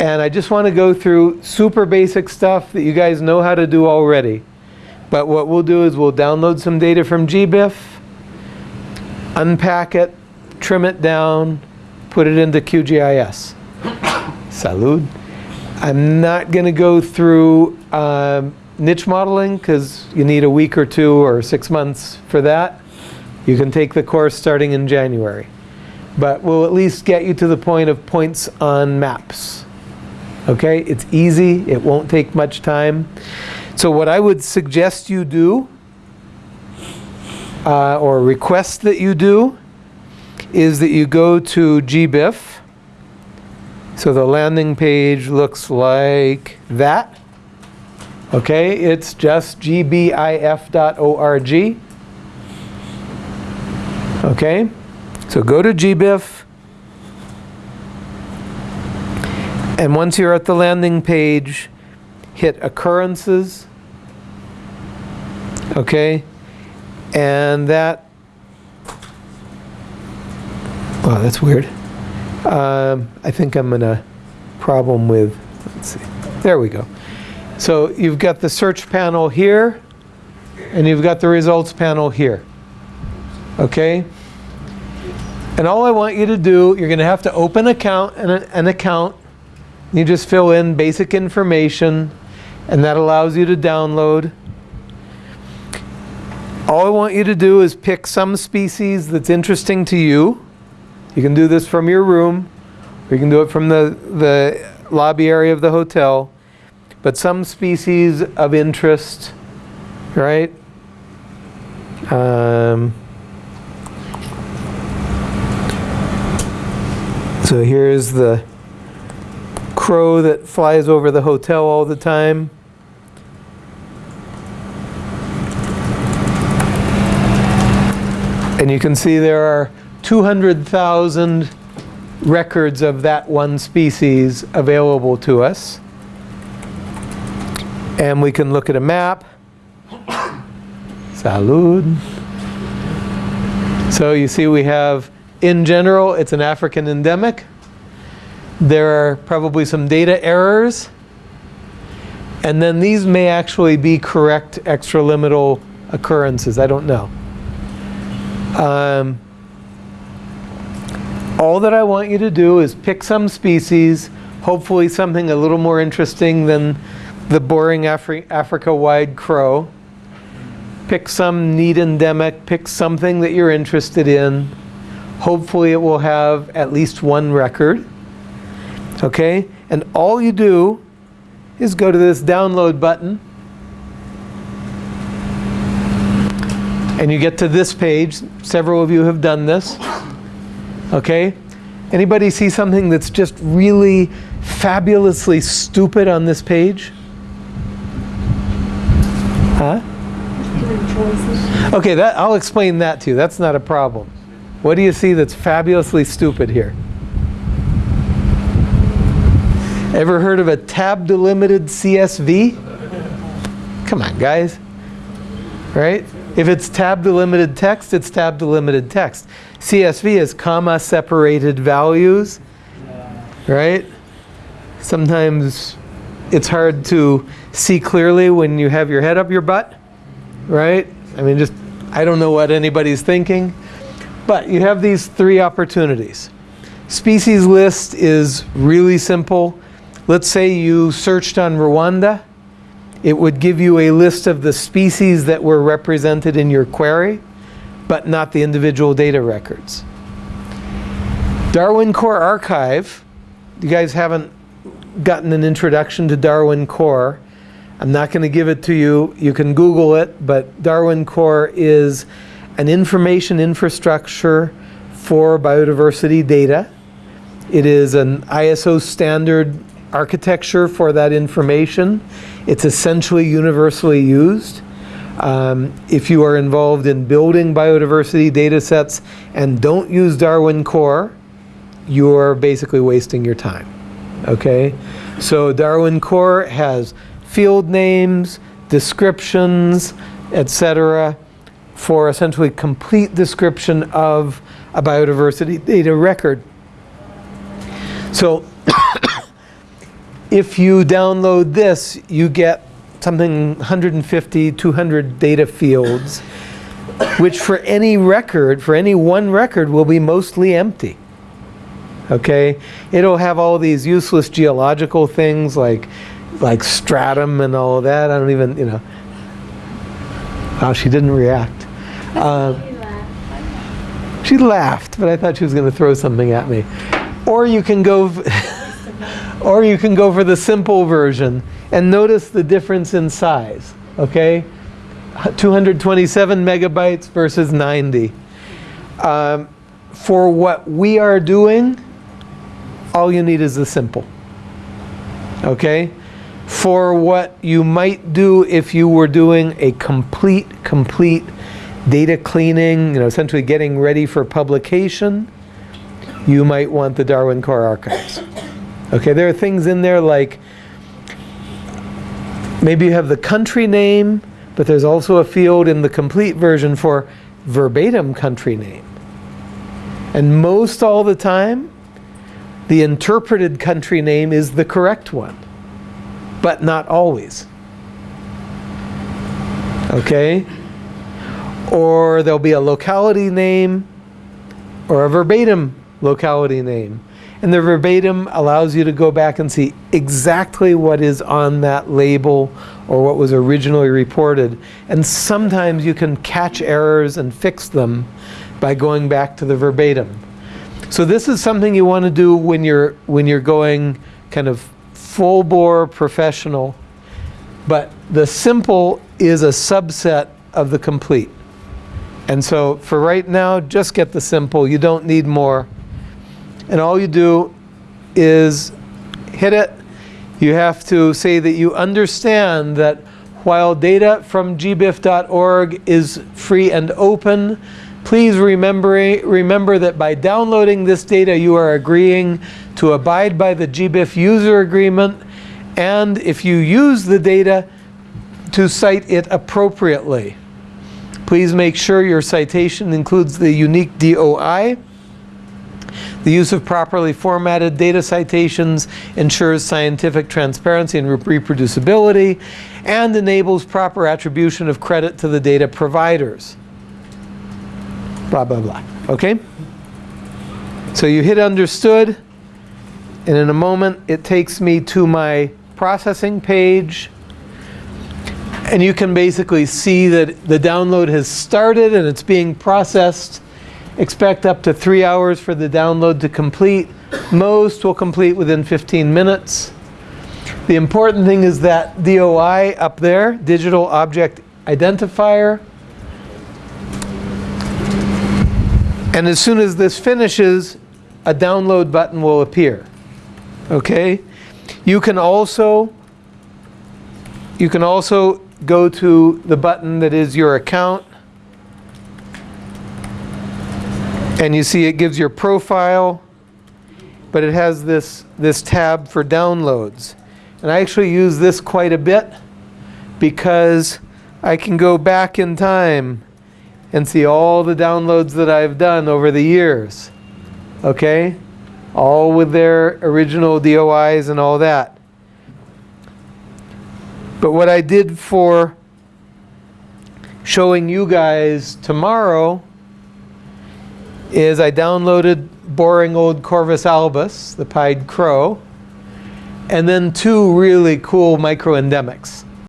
And I just want to go through super basic stuff that you guys know how to do already. But what we'll do is we'll download some data from GBIF, unpack it, trim it down, put it into QGIS. Salud. I'm not going to go through um, niche modeling because you need a week or two or six months for that. You can take the course starting in January. But we'll at least get you to the point of points on maps. Okay, it's easy, it won't take much time. So what I would suggest you do, uh, or request that you do, is that you go to GBIF. So the landing page looks like that. Okay, it's just gbif.org. Okay, so go to GBIF. And once you're at the landing page, hit occurrences. Okay, and that, wow, that's weird. Um, I think I'm in a problem with, let's see, there we go. So you've got the search panel here, and you've got the results panel here. Okay? And all I want you to do, you're going to have to open account an account. You just fill in basic information, and that allows you to download. All I want you to do is pick some species that's interesting to you. You can do this from your room, or you can do it from the, the lobby area of the hotel but some species of interest, right? Um, so here's the crow that flies over the hotel all the time. And you can see there are 200,000 records of that one species available to us. And we can look at a map. Salud. So you see we have, in general, it's an African endemic. There are probably some data errors. And then these may actually be correct extralimital occurrences. I don't know. Um, all that I want you to do is pick some species, hopefully something a little more interesting than the boring Afri Africa-wide crow. Pick some neat endemic, pick something that you're interested in. Hopefully it will have at least one record. Okay? And all you do is go to this download button. And you get to this page. Several of you have done this. Okay? Anybody see something that's just really fabulously stupid on this page? Huh? Okay, that, I'll explain that to you. That's not a problem. What do you see that's fabulously stupid here? Ever heard of a tab delimited CSV? Come on, guys. Right? If it's tab delimited text, it's tab delimited text. CSV is comma separated values. Right? Sometimes it's hard to see clearly when you have your head up your butt, right? I mean, just, I don't know what anybody's thinking. But you have these three opportunities. Species list is really simple. Let's say you searched on Rwanda. It would give you a list of the species that were represented in your query, but not the individual data records. Darwin Core Archive, you guys haven't gotten an introduction to Darwin Core. I'm not going to give it to you. You can Google it, but Darwin Core is an information infrastructure for biodiversity data. It is an ISO standard architecture for that information. It's essentially universally used. Um, if you are involved in building biodiversity data sets and don't use Darwin Core, you're basically wasting your time. Okay? So Darwin Core has field names, descriptions, etc. for essentially complete description of a biodiversity data record. So If you download this, you get something 150, 200 data fields, which for any record, for any one record, will be mostly empty. Okay? It'll have all these useless geological things like like stratum and all of that. I don't even, you know. Oh, she didn't react. Um, she laughed, but I thought she was going to throw something at me. Or you can go, or you can go for the simple version and notice the difference in size. Okay, 227 megabytes versus 90. Um, for what we are doing, all you need is the simple. Okay? For what you might do if you were doing a complete, complete data cleaning, you know, essentially getting ready for publication, you might want the Darwin Core Archives. Okay, there are things in there like maybe you have the country name, but there's also a field in the complete version for verbatim country name. And most all the time, the interpreted country name is the correct one, but not always. Okay? Or there'll be a locality name or a verbatim locality name. And the verbatim allows you to go back and see exactly what is on that label or what was originally reported. And sometimes you can catch errors and fix them by going back to the verbatim. So this is something you want to do when you're when you're going kind of full bore professional. But the simple is a subset of the complete. And so for right now, just get the simple. You don't need more. And all you do is hit it. You have to say that you understand that while data from gbif.org is free and open, Please remember, remember that by downloading this data, you are agreeing to abide by the GBIF user agreement, and if you use the data, to cite it appropriately. Please make sure your citation includes the unique DOI. The use of properly formatted data citations ensures scientific transparency and reproducibility and enables proper attribution of credit to the data providers blah, blah, blah. Okay? So you hit understood, and in a moment it takes me to my processing page. And you can basically see that the download has started and it's being processed. Expect up to three hours for the download to complete. Most will complete within 15 minutes. The important thing is that DOI up there, Digital Object Identifier, And as soon as this finishes, a download button will appear. Okay? You can also you can also go to the button that is your account and you see it gives your profile but it has this this tab for downloads and I actually use this quite a bit because I can go back in time and see all the downloads that I've done over the years. Okay? All with their original DOIs and all that. But what I did for showing you guys tomorrow is I downloaded boring old Corvus albus, the pied crow, and then two really cool microendemics.